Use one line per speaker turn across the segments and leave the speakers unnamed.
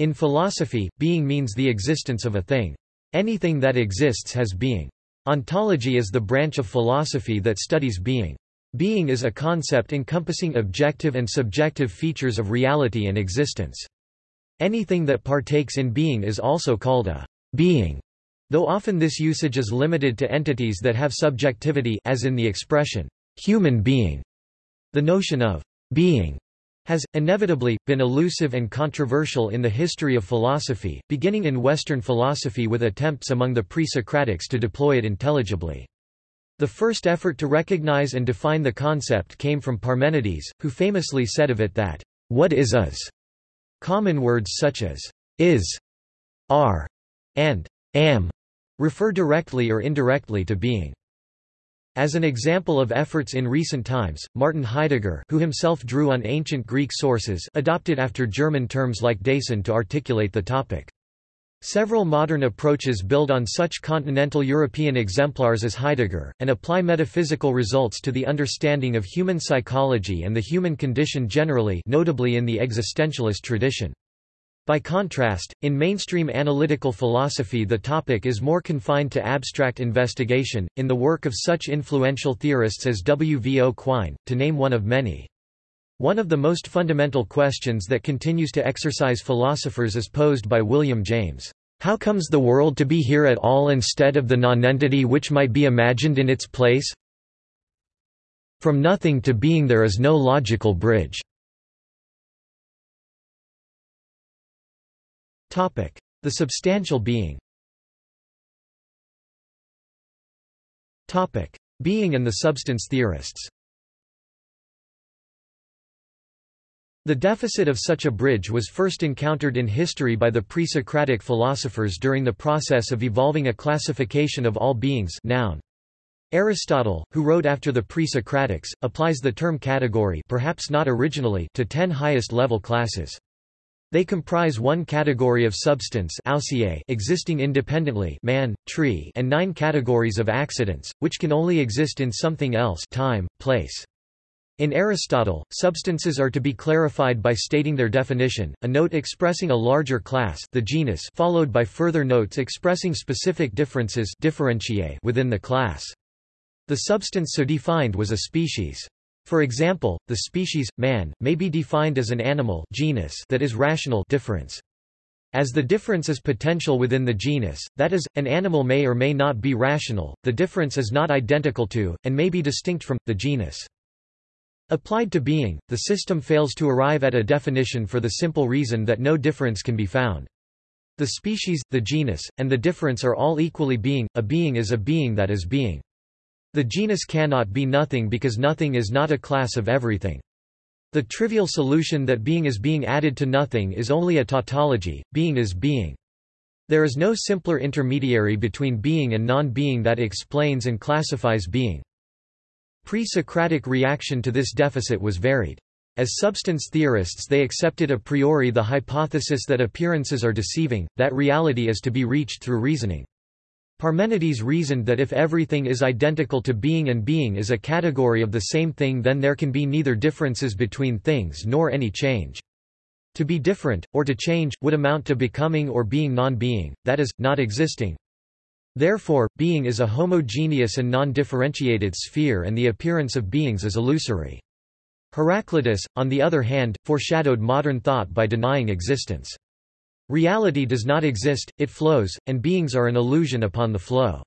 In philosophy, being means the existence of a thing. Anything that exists has being. Ontology is the branch of philosophy that studies being. Being is a concept encompassing objective and subjective features of reality and existence. Anything that partakes in being is also called a being, though often this usage is limited to entities that have subjectivity as in the expression, human being. The notion of being has, inevitably, been elusive and controversial in the history of philosophy, beginning in Western philosophy with attempts among the pre-Socratics to deploy it intelligibly. The first effort to recognize and define the concept came from Parmenides, who famously said of it that, "...what is is." Common words such as, is, are, and am refer directly or indirectly to being. As an example of efforts in recent times, Martin Heidegger who himself drew on ancient Greek sources adopted after German terms like Dasein to articulate the topic. Several modern approaches build on such continental European exemplars as Heidegger, and apply metaphysical results to the understanding of human psychology and the human condition generally notably in the existentialist tradition. By contrast, in mainstream analytical philosophy the topic is more confined to abstract investigation, in the work of such influential theorists as W. V. O. Quine, to name one of many. One of the most fundamental questions that continues to exercise philosophers is posed by William James. How comes the world to be here at all instead of the nonentity which might be imagined in its place? From nothing to being there is no logical bridge. The substantial being Being and the substance theorists The deficit of such a bridge was first encountered in history by the pre-Socratic philosophers during the process of evolving a classification of all beings noun. Aristotle, who wrote after the pre-Socratics, applies the term category perhaps not originally to ten highest level classes. They comprise one category of substance existing independently man, tree, and nine categories of accidents, which can only exist in something else time, place. In Aristotle, substances are to be clarified by stating their definition, a note expressing a larger class the genus followed by further notes expressing specific differences within the class. The substance so defined was a species. For example, the species, man, may be defined as an animal genus that is rational difference. As the difference is potential within the genus, that is, an animal may or may not be rational, the difference is not identical to, and may be distinct from, the genus. Applied to being, the system fails to arrive at a definition for the simple reason that no difference can be found. The species, the genus, and the difference are all equally being, a being is a being that is being. The genus cannot be nothing because nothing is not a class of everything. The trivial solution that being is being added to nothing is only a tautology, being is being. There is no simpler intermediary between being and non-being that explains and classifies being. Pre-Socratic reaction to this deficit was varied. As substance theorists they accepted a priori the hypothesis that appearances are deceiving, that reality is to be reached through reasoning. Parmenides reasoned that if everything is identical to being and being is a category of the same thing then there can be neither differences between things nor any change. To be different, or to change, would amount to becoming or being non-being, that is, not existing. Therefore, being is a homogeneous and non-differentiated sphere and the appearance of beings is illusory. Heraclitus, on the other hand, foreshadowed modern thought by denying existence. Reality does not exist, it flows, and beings are an illusion upon the flow.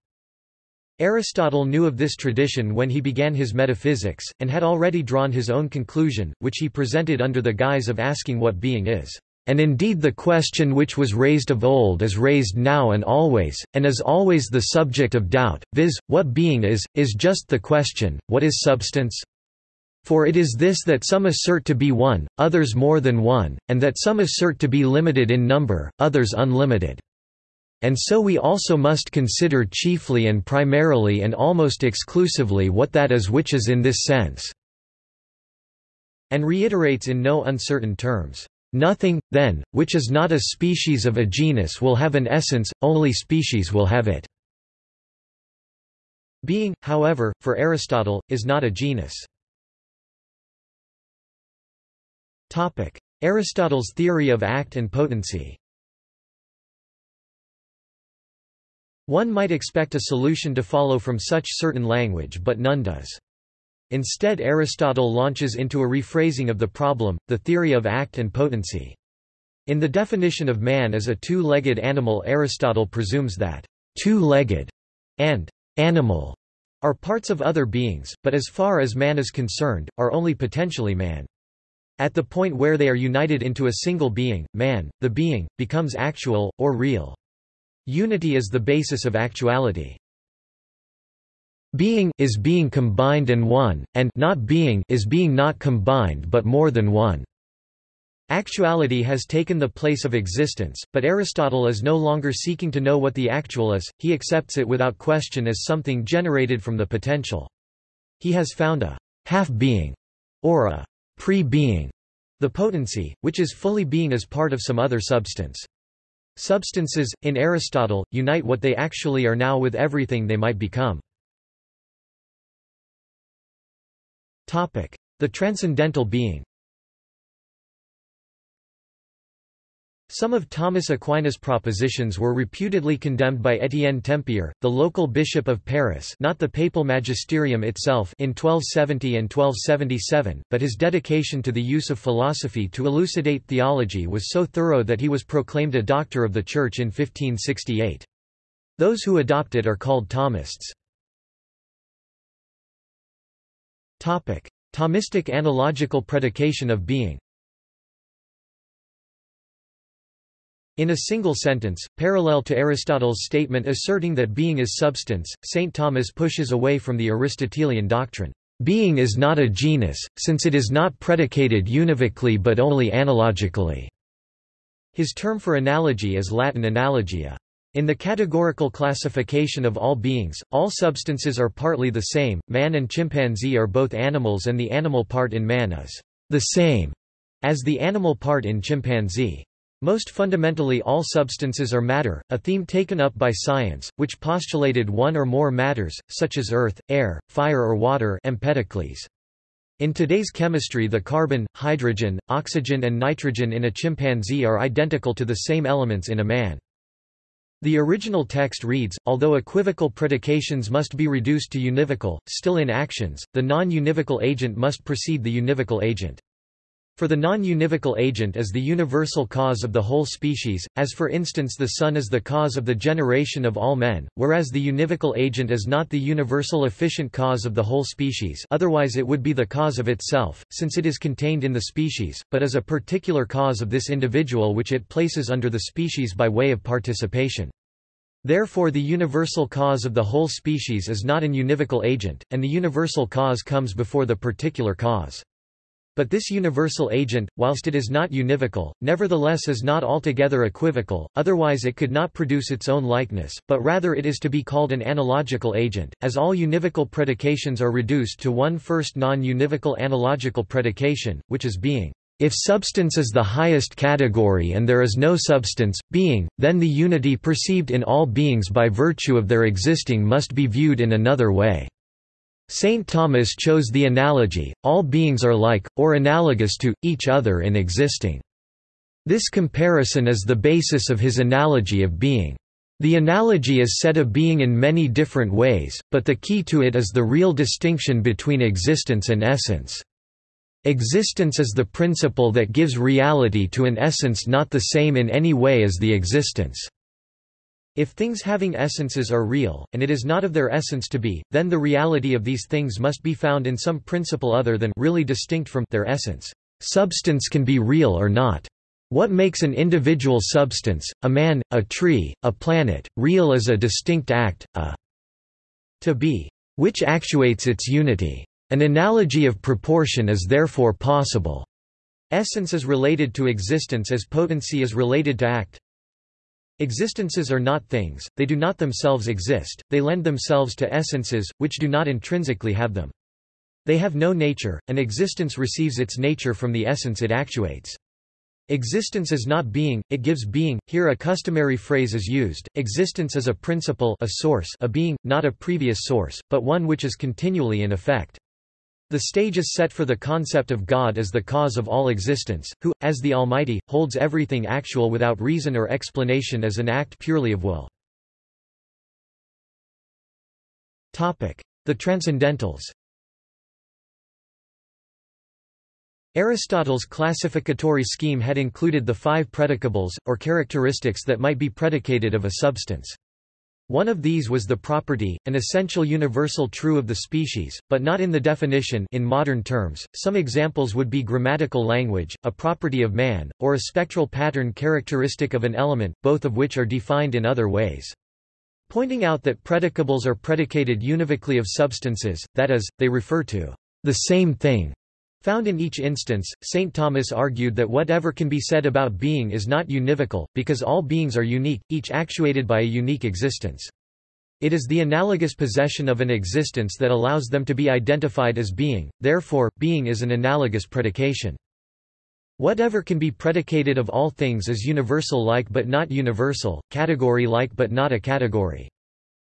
Aristotle knew of this tradition when he began his metaphysics, and had already drawn his own conclusion, which he presented under the guise of asking what being is. And indeed the question which was raised of old is raised now and always, and is always the subject of doubt, viz., what being is, is just the question, what is substance? For it is this that some assert to be one, others more than one, and that some assert to be limited in number, others unlimited. And so we also must consider chiefly and primarily and almost exclusively what that is which is in this sense." And reiterates in no uncertain terms, "...nothing, then, which is not a species of a genus will have an essence, only species will have it." Being, however, for Aristotle, is not a genus. Topic: Aristotle's theory of act and potency One might expect a solution to follow from such certain language but none does. Instead Aristotle launches into a rephrasing of the problem, the theory of act and potency. In the definition of man as a two-legged animal Aristotle presumes that two-legged and animal are parts of other beings, but as far as man is concerned, are only potentially man. At the point where they are united into a single being, man, the being, becomes actual, or real. Unity is the basis of actuality. Being is being combined and one, and not being is being not combined but more than one. Actuality has taken the place of existence, but Aristotle is no longer seeking to know what the actual is, he accepts it without question as something generated from the potential. He has found a half-being, or a pre-being, the potency, which is fully being as part of some other substance. Substances, in Aristotle, unite what they actually are now with everything they might become. The transcendental being Some of Thomas Aquinas' propositions were reputedly condemned by Étienne Tempier, the local bishop of Paris not the papal magisterium itself in 1270 and 1277, but his dedication to the use of philosophy to elucidate theology was so thorough that he was proclaimed a doctor of the Church in 1568. Those who adopt it are called Thomists. Thomistic analogical predication of being In a single sentence, parallel to Aristotle's statement asserting that being is substance, St. Thomas pushes away from the Aristotelian doctrine. Being is not a genus, since it is not predicated univocally but only analogically. His term for analogy is Latin analogia. In the categorical classification of all beings, all substances are partly the same. Man and chimpanzee are both animals and the animal part in man is the same as the animal part in chimpanzee. Most fundamentally all substances are matter, a theme taken up by science, which postulated one or more matters, such as earth, air, fire or water Empedocles. In today's chemistry the carbon, hydrogen, oxygen and nitrogen in a chimpanzee are identical to the same elements in a man. The original text reads, although equivocal predications must be reduced to univocal, still in actions, the non-univocal agent must precede the univocal agent. For the non-univocal agent is the universal cause of the whole species, as for instance the sun is the cause of the generation of all men, whereas the univocal agent is not the universal efficient cause of the whole species otherwise it would be the cause of itself, since it is contained in the species, but is a particular cause of this individual which it places under the species by way of participation. Therefore the universal cause of the whole species is not an univocal agent, and the universal cause comes before the particular cause. But this universal agent, whilst it is not univocal, nevertheless is not altogether equivocal, otherwise it could not produce its own likeness, but rather it is to be called an analogical agent, as all univocal predications are reduced to one first non-univocal analogical predication, which is being. If substance is the highest category and there is no substance, being, then the unity perceived in all beings by virtue of their existing must be viewed in another way. Saint Thomas chose the analogy, all beings are like, or analogous to, each other in existing. This comparison is the basis of his analogy of being. The analogy is said of being in many different ways, but the key to it is the real distinction between existence and essence. Existence is the principle that gives reality to an essence not the same in any way as the existence. If things having essences are real, and it is not of their essence to be, then the reality of these things must be found in some principle other than really distinct from their essence. Substance can be real or not. What makes an individual substance, a man, a tree, a planet, real is a distinct act, a to be, which actuates its unity. An analogy of proportion is therefore possible. Essence is related to existence as potency is related to act. Existences are not things, they do not themselves exist, they lend themselves to essences, which do not intrinsically have them. They have no nature, and existence receives its nature from the essence it actuates. Existence is not being, it gives being. Here a customary phrase is used, existence is a principle a source a being, not a previous source, but one which is continually in effect. The stage is set for the concept of God as the cause of all existence, who, as the Almighty, holds everything actual without reason or explanation as an act purely of will. The Transcendentals Aristotle's classificatory scheme had included the five predicables, or characteristics that might be predicated of a substance. One of these was the property, an essential universal true of the species, but not in the definition in modern terms. Some examples would be grammatical language, a property of man, or a spectral pattern characteristic of an element, both of which are defined in other ways. Pointing out that predicables are predicated univocally of substances, that is, they refer to the same thing, Found in each instance, St. Thomas argued that whatever can be said about being is not univocal, because all beings are unique, each actuated by a unique existence. It is the analogous possession of an existence that allows them to be identified as being, therefore, being is an analogous predication. Whatever can be predicated of all things is universal-like but not universal, category-like but not a category.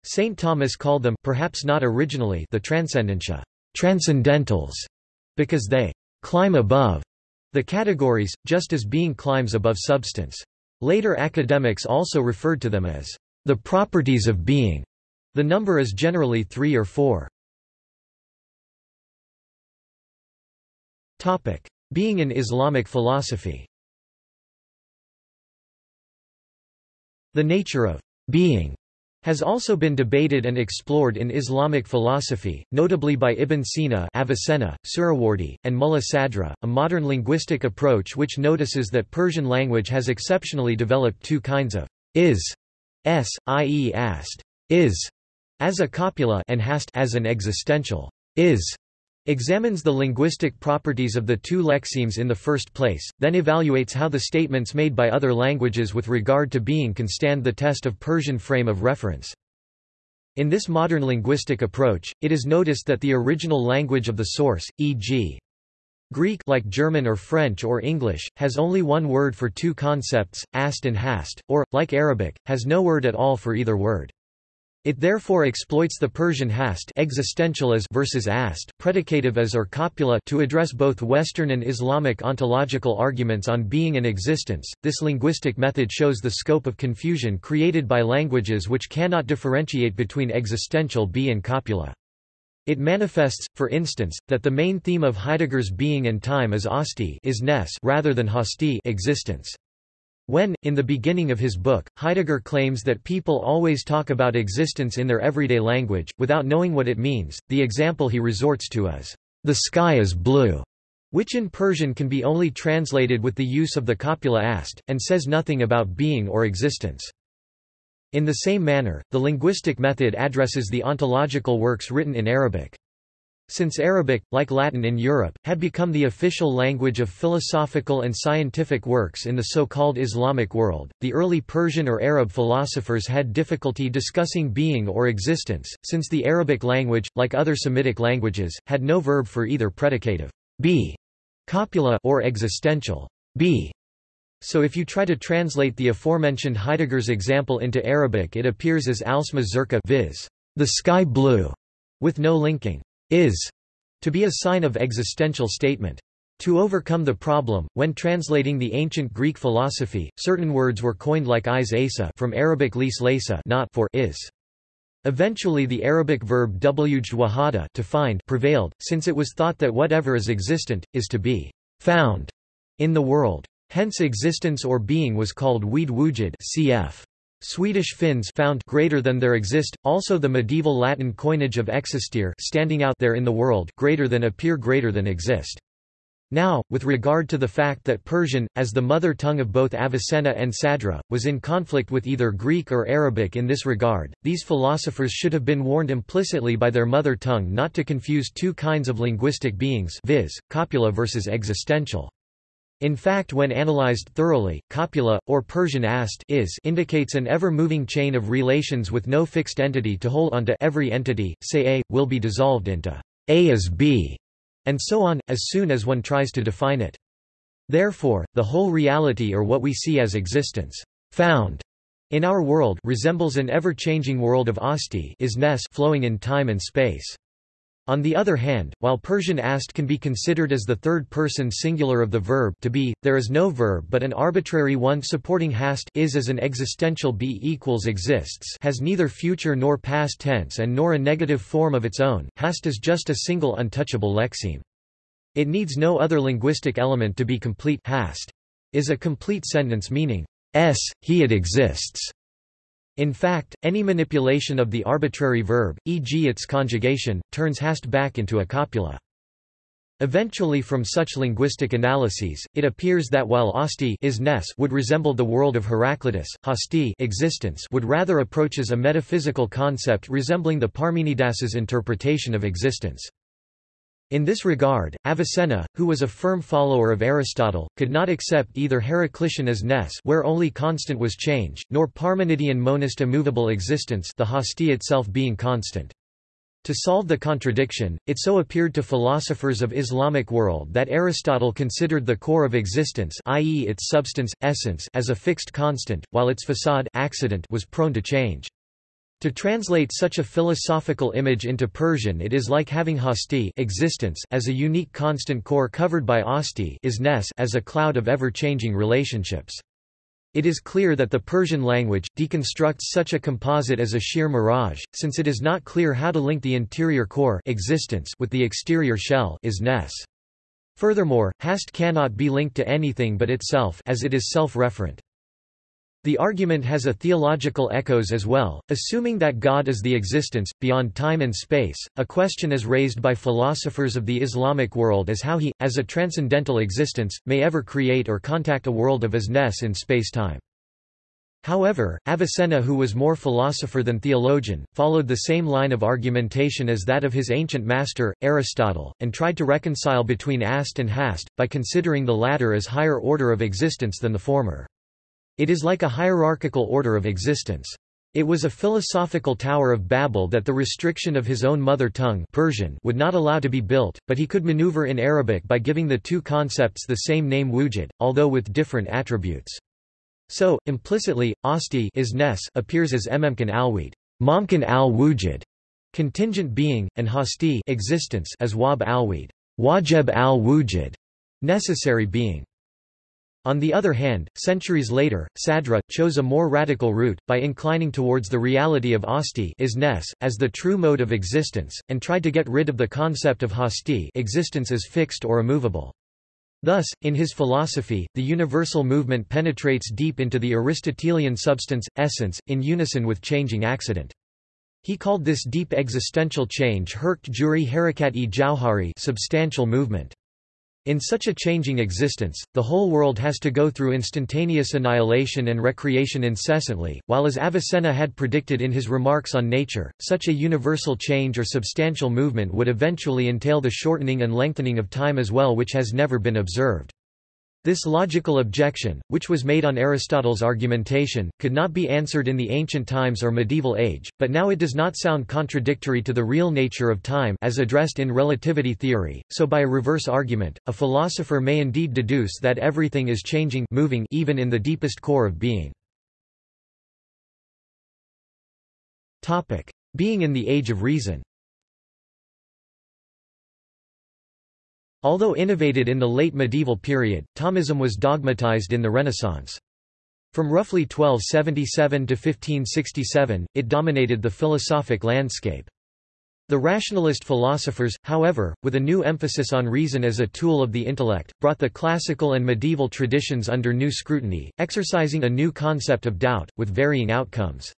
St. Thomas called them perhaps not originally the transcendentia, transcendentals, because they climb above the categories, just as being climbs above substance. Later academics also referred to them as the properties of being. The number is generally three or four. Topic: Being in Islamic philosophy. The nature of being has also been debated and explored in Islamic philosophy, notably by Ibn Sina Avicenna, Suhrawardi, and Mulla Sadra, a modern linguistic approach which notices that Persian language has exceptionally developed two kinds of is, s, i.e. ast, is, as a copula and hast as an existential is examines the linguistic properties of the two lexemes in the first place, then evaluates how the statements made by other languages with regard to being can stand the test of Persian frame of reference. In this modern linguistic approach, it is noticed that the original language of the source, e.g. Greek like German or French or English, has only one word for two concepts, ast and hast, or, like Arabic, has no word at all for either word. It therefore exploits the Persian hast existential as versus ast predicative as or copula to address both Western and Islamic ontological arguments on being and existence. This linguistic method shows the scope of confusion created by languages which cannot differentiate between existential be and copula. It manifests, for instance, that the main theme of Heidegger's being and time is asti is rather than hasti existence. When, in the beginning of his book, Heidegger claims that people always talk about existence in their everyday language, without knowing what it means, the example he resorts to is, "...the sky is blue", which in Persian can be only translated with the use of the copula ast, and says nothing about being or existence. In the same manner, the linguistic method addresses the ontological works written in Arabic. Since Arabic, like Latin in Europe, had become the official language of philosophical and scientific works in the so-called Islamic world, the early Persian or Arab philosophers had difficulty discussing being or existence, since the Arabic language, like other Semitic languages, had no verb for either predicative be, copula or existential be. So if you try to translate the aforementioned Heidegger's example into Arabic it appears as alsma zurqa viz. the sky blue, with no linking is to be a sign of existential statement. To overcome the problem, when translating the ancient Greek philosophy, certain words were coined like is asa from Arabic lis laysa not for is. Eventually the Arabic verb wjd to find prevailed, since it was thought that whatever is existent, is to be found in the world. Hence existence or being was called weed wujud cf. Swedish Finns found greater than there exist, also the medieval Latin coinage of existere standing out there in the world greater than appear greater than exist. Now, with regard to the fact that Persian, as the mother tongue of both Avicenna and Sadra, was in conflict with either Greek or Arabic in this regard, these philosophers should have been warned implicitly by their mother tongue not to confuse two kinds of linguistic beings viz., copula versus existential. In fact when analyzed thoroughly, copula, or Persian ast is indicates an ever-moving chain of relations with no fixed entity to hold onto every entity, say A, will be dissolved into A is B, and so on, as soon as one tries to define it. Therefore, the whole reality or what we see as existence found in our world resembles an ever-changing world of asti is ness flowing in time and space. On the other hand, while Persian ast can be considered as the third-person singular of the verb to be, there is no verb but an arbitrary one supporting hast is as an existential be equals exists has neither future nor past tense and nor a negative form of its own, hast is just a single untouchable lexeme. It needs no other linguistic element to be complete hast is a complete sentence meaning, s, he it exists. In fact, any manipulation of the arbitrary verb, e.g. its conjugation, turns hast back into a copula. Eventually from such linguistic analyses, it appears that while osti is ness would resemble the world of Heraclitus, hasti existence would rather approaches a metaphysical concept resembling the Parmenides's interpretation of existence. In this regard, Avicenna, who was a firm follower of Aristotle, could not accept either Heraclitean as ness where only constant was change, nor Parmenidean monist immovable existence the hasti itself being constant. To solve the contradiction, it so appeared to philosophers of Islamic world that Aristotle considered the core of existence i.e. its substance, essence as a fixed constant, while its facade accident was prone to change. To translate such a philosophical image into Persian it is like having hasti existence as a unique constant core covered by asti is ness as a cloud of ever-changing relationships. It is clear that the Persian language, deconstructs such a composite as a sheer mirage, since it is not clear how to link the interior core existence with the exterior shell is ness. Furthermore, hast cannot be linked to anything but itself as it is self-referent. The argument has a theological echoes as well, assuming that God is the existence, beyond time and space. A question is raised by philosophers of the Islamic world as how he, as a transcendental existence, may ever create or contact a world of isness in space-time. However, Avicenna who was more philosopher than theologian, followed the same line of argumentation as that of his ancient master, Aristotle, and tried to reconcile between ast and hast, by considering the latter as higher order of existence than the former. It is like a hierarchical order of existence. It was a philosophical tower of Babel that the restriction of his own mother tongue Persian would not allow to be built, but he could maneuver in Arabic by giving the two concepts the same name wujud, although with different attributes. So, implicitly, asti is ness appears as ememkan alweed, momkan al wujud, contingent being, and hasti existence as wab alweed, wajib al wujud, necessary being. On the other hand, centuries later, Sadra, chose a more radical route, by inclining towards the reality of asti isness, as the true mode of existence, and tried to get rid of the concept of hasti existence as fixed or immovable. Thus, in his philosophy, the universal movement penetrates deep into the Aristotelian substance, essence, in unison with changing accident. He called this deep existential change herkt juri harakat e jauhari substantial movement. In such a changing existence, the whole world has to go through instantaneous annihilation and recreation incessantly, while as Avicenna had predicted in his remarks on nature, such a universal change or substantial movement would eventually entail the shortening and lengthening of time as well which has never been observed. This logical objection, which was made on Aristotle's argumentation, could not be answered in the ancient times or medieval age, but now it does not sound contradictory to the real nature of time as addressed in relativity theory, so by a reverse argument, a philosopher may indeed deduce that everything is changing moving even in the deepest core of being. Being in the Age of Reason Although innovated in the late medieval period, Thomism was dogmatized in the Renaissance. From roughly 1277 to 1567, it dominated the philosophic landscape. The rationalist philosophers, however, with a new emphasis on reason as a tool of the intellect, brought the classical and medieval traditions under new scrutiny, exercising a new concept of doubt, with varying outcomes.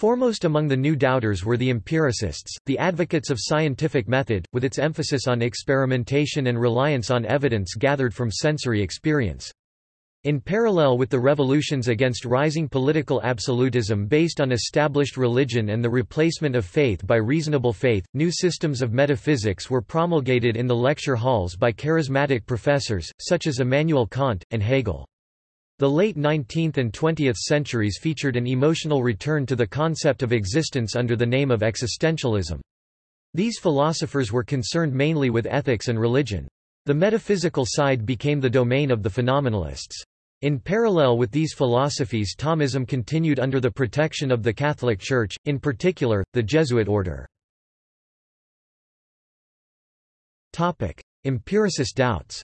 Foremost among the new doubters were the empiricists, the advocates of scientific method, with its emphasis on experimentation and reliance on evidence gathered from sensory experience. In parallel with the revolutions against rising political absolutism based on established religion and the replacement of faith by reasonable faith, new systems of metaphysics were promulgated in the lecture halls by charismatic professors, such as Immanuel Kant, and Hegel. The late 19th and 20th centuries featured an emotional return to the concept of existence under the name of existentialism. These philosophers were concerned mainly with ethics and religion. The metaphysical side became the domain of the phenomenalists. In parallel with these philosophies Thomism continued under the protection of the Catholic Church, in particular, the Jesuit order. Empiricist doubts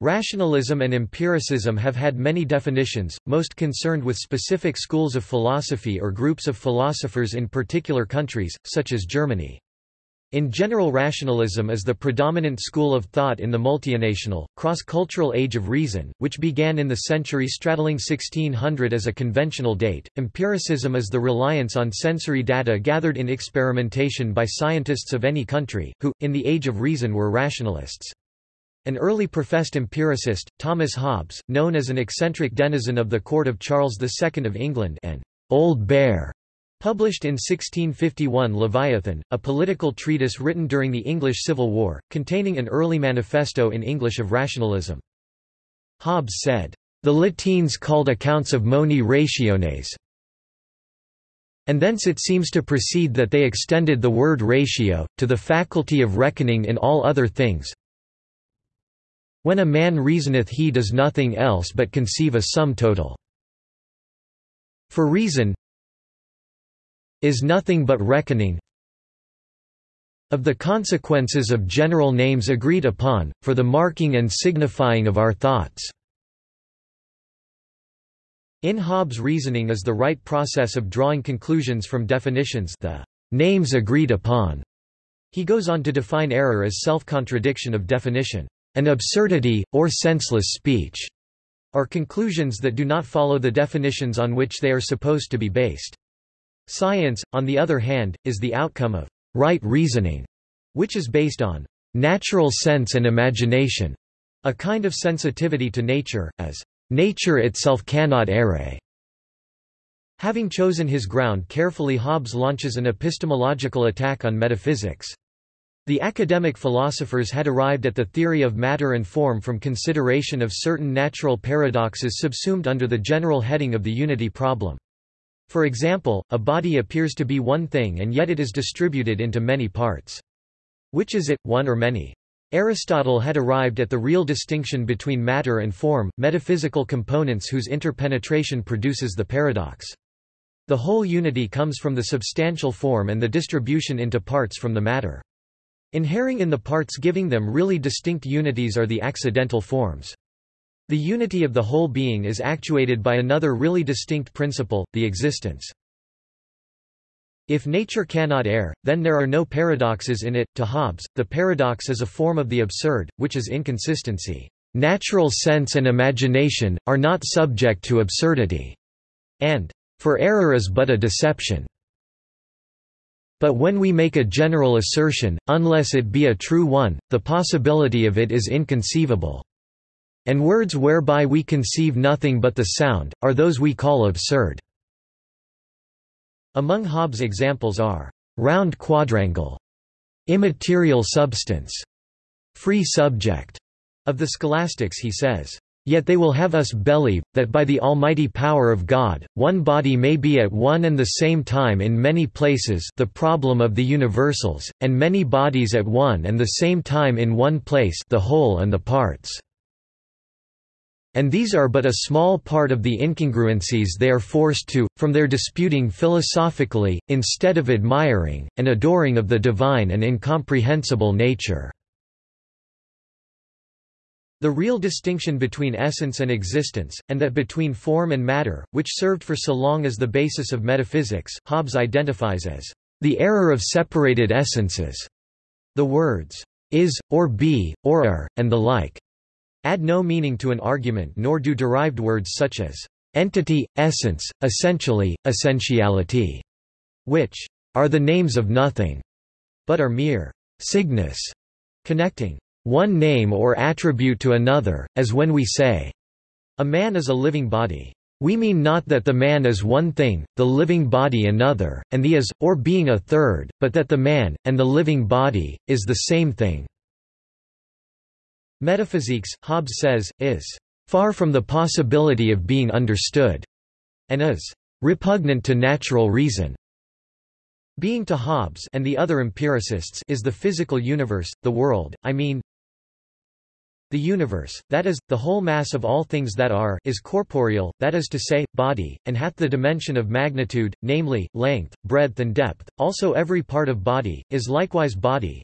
Rationalism and empiricism have had many definitions, most concerned with specific schools of philosophy or groups of philosophers in particular countries, such as Germany. In general rationalism is the predominant school of thought in the multinational, cross-cultural age of reason, which began in the century straddling 1600 as a conventional date. Empiricism is the reliance on sensory data gathered in experimentation by scientists of any country, who, in the age of reason were rationalists. An early professed empiricist, Thomas Hobbes, known as an eccentric denizen of the court of Charles II of England and Old Bear, published in 1651 Leviathan, a political treatise written during the English Civil War, containing an early manifesto in English of rationalism. Hobbes said, "...the Latines called accounts of moni rationes, and thence it seems to proceed that they extended the word ratio, to the faculty of reckoning in all other things, when a man reasoneth he does nothing else but conceive a sum total. For reason is nothing but reckoning of the consequences of general names agreed upon, for the marking and signifying of our thoughts. In Hobbes' reasoning is the right process of drawing conclusions from definitions the names agreed upon. He goes on to define error as self-contradiction of definition. An absurdity, or senseless speech, are conclusions that do not follow the definitions on which they are supposed to be based. Science, on the other hand, is the outcome of right reasoning, which is based on natural sense and imagination, a kind of sensitivity to nature, as nature itself cannot erre. Having chosen his ground carefully Hobbes launches an epistemological attack on metaphysics. The academic philosophers had arrived at the theory of matter and form from consideration of certain natural paradoxes subsumed under the general heading of the unity problem. For example, a body appears to be one thing and yet it is distributed into many parts. Which is it, one or many? Aristotle had arrived at the real distinction between matter and form, metaphysical components whose interpenetration produces the paradox. The whole unity comes from the substantial form and the distribution into parts from the matter. Inhering in the parts giving them really distinct unities are the accidental forms. The unity of the whole being is actuated by another really distinct principle, the existence. If nature cannot err, then there are no paradoxes in it. To Hobbes, the paradox is a form of the absurd, which is inconsistency. Natural sense and imagination, are not subject to absurdity. And, for error is but a deception. But when we make a general assertion, unless it be a true one, the possibility of it is inconceivable. And words whereby we conceive nothing but the sound, are those we call absurd. Among Hobbes' examples are, round quadrangle, immaterial substance, free subject. Of the scholastics he says, Yet they will have us believe, that by the almighty power of God, one body may be at one and the same time in many places the problem of the universals, and many bodies at one and the same time in one place the whole and the parts. And these are but a small part of the incongruencies they are forced to, from their disputing philosophically, instead of admiring, and adoring of the divine and incomprehensible nature. The real distinction between essence and existence, and that between form and matter, which served for so long as the basis of metaphysics, Hobbes identifies as the error of separated essences. The words is, or be, or are, and the like add no meaning to an argument nor do derived words such as entity, essence, essentially, essentiality, which are the names of nothing, but are mere signus, connecting one name or attribute to another, as when we say, a man is a living body. We mean not that the man is one thing, the living body another, and the is, or being a third, but that the man, and the living body, is the same thing. Metaphysics, Hobbes says, is far from the possibility of being understood, and is repugnant to natural reason. Being to Hobbes and the other empiricists is the physical universe, the world, I mean, The universe, that is, the whole mass of all things that are, is corporeal, that is to say, body, and hath the dimension of magnitude, namely, length, breadth and depth, also every part of body, is likewise body,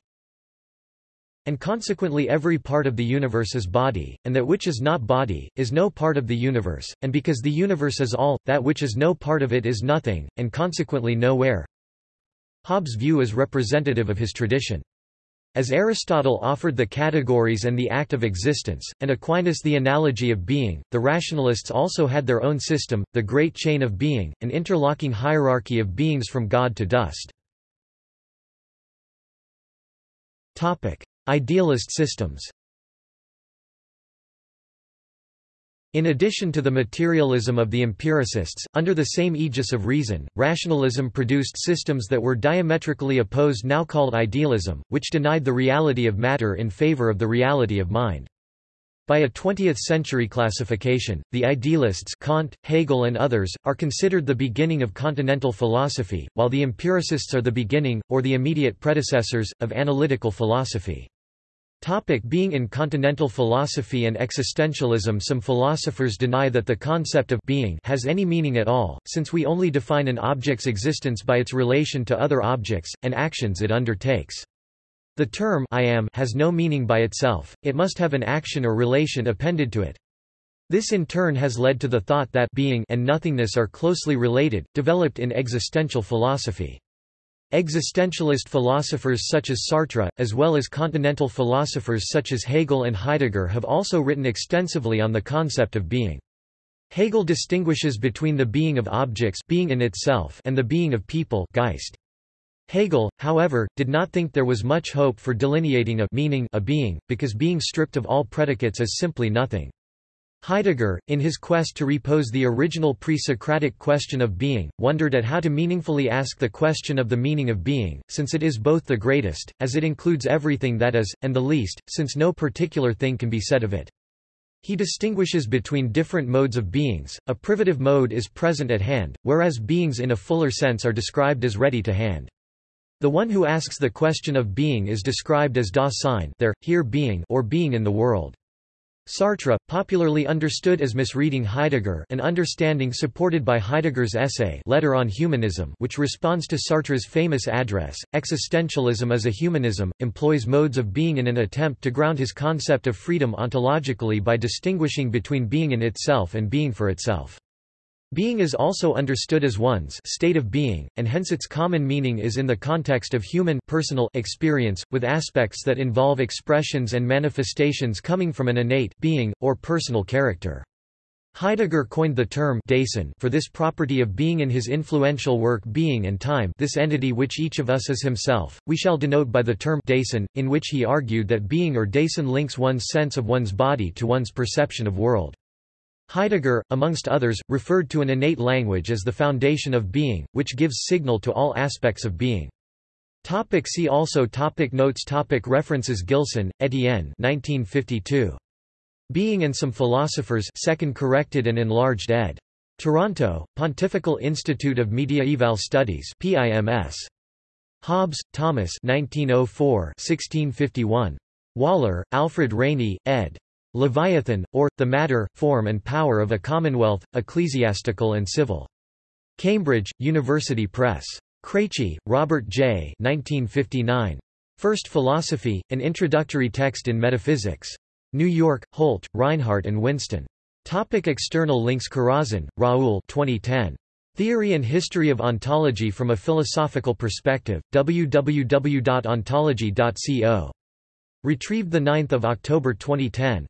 and consequently every part of the universe is body, and that which is not body, is no part of the universe, and because the universe is all, that which is no part of it is nothing, and consequently nowhere. Hobbes' view is representative of his tradition. As Aristotle offered the categories and the act of existence, and Aquinas the analogy of being, the rationalists also had their own system, the great chain of being, an interlocking hierarchy of beings from God to dust. Idealist systems In addition to the materialism of the empiricists, under the same aegis of reason, rationalism produced systems that were diametrically opposed now called idealism, which denied the reality of matter in favor of the reality of mind. By a 20th-century classification, the idealists Kant, Hegel and others, are considered the beginning of continental philosophy, while the empiricists are the beginning, or the immediate predecessors, of analytical philosophy. Topic being In continental philosophy and existentialism Some philosophers deny that the concept of being has any meaning at all, since we only define an object's existence by its relation to other objects, and actions it undertakes. The term I am has no meaning by itself, it must have an action or relation appended to it. This in turn has led to the thought that being and nothingness are closely related, developed in existential philosophy. Existentialist philosophers such as Sartre, as well as continental philosophers such as Hegel and Heidegger have also written extensively on the concept of being. Hegel distinguishes between the being of objects being in itself and the being of people Geist. Hegel, however, did not think there was much hope for delineating a meaning a being, because being stripped of all predicates is simply nothing. Heidegger, in his quest to repose the original pre-Socratic question of being, wondered at how to meaningfully ask the question of the meaning of being, since it is both the greatest, as it includes everything that is, and the least, since no particular thing can be said of it. He distinguishes between different modes of beings, a privative mode is present at hand, whereas beings in a fuller sense are described as ready to hand. The one who asks the question of being is described as Dasein there, here being or being in the world. Sartre, popularly understood as misreading Heidegger an understanding supported by Heidegger's essay Letter on Humanism which responds to Sartre's famous address, Existentialism as a Humanism, employs modes of being in an attempt to ground his concept of freedom ontologically by distinguishing between being in itself and being for itself. Being is also understood as one's state of being, and hence its common meaning is in the context of human personal experience, with aspects that involve expressions and manifestations coming from an innate being, or personal character. Heidegger coined the term Dasein for this property of being in his influential work Being and Time this entity which each of us is himself, we shall denote by the term Dasein, in which he argued that being or Dasein links one's sense of one's body to one's perception of world. Heidegger, amongst others, referred to an innate language as the foundation of being, which gives signal to all aspects of being. Topic see also topic Notes topic References Gilson, Etienne 1952. Being and Some Philosophers 2nd corrected and enlarged ed. Toronto, Pontifical Institute of Mediaeval Studies PIMS. Hobbes, Thomas 1904 1651. Waller, Alfred Rayney, ed. Leviathan, or, The Matter, Form and Power of a Commonwealth, Ecclesiastical and Civil. Cambridge, University Press. Kreyche, Robert J. 1959. First Philosophy, An Introductory Text in Metaphysics. New York, Holt, Rinehart and Winston. Topic external links Kharazian, Raoul 2010. Theory and History of Ontology from a Philosophical Perspective, www.ontology.co. Retrieved 9 October 2010.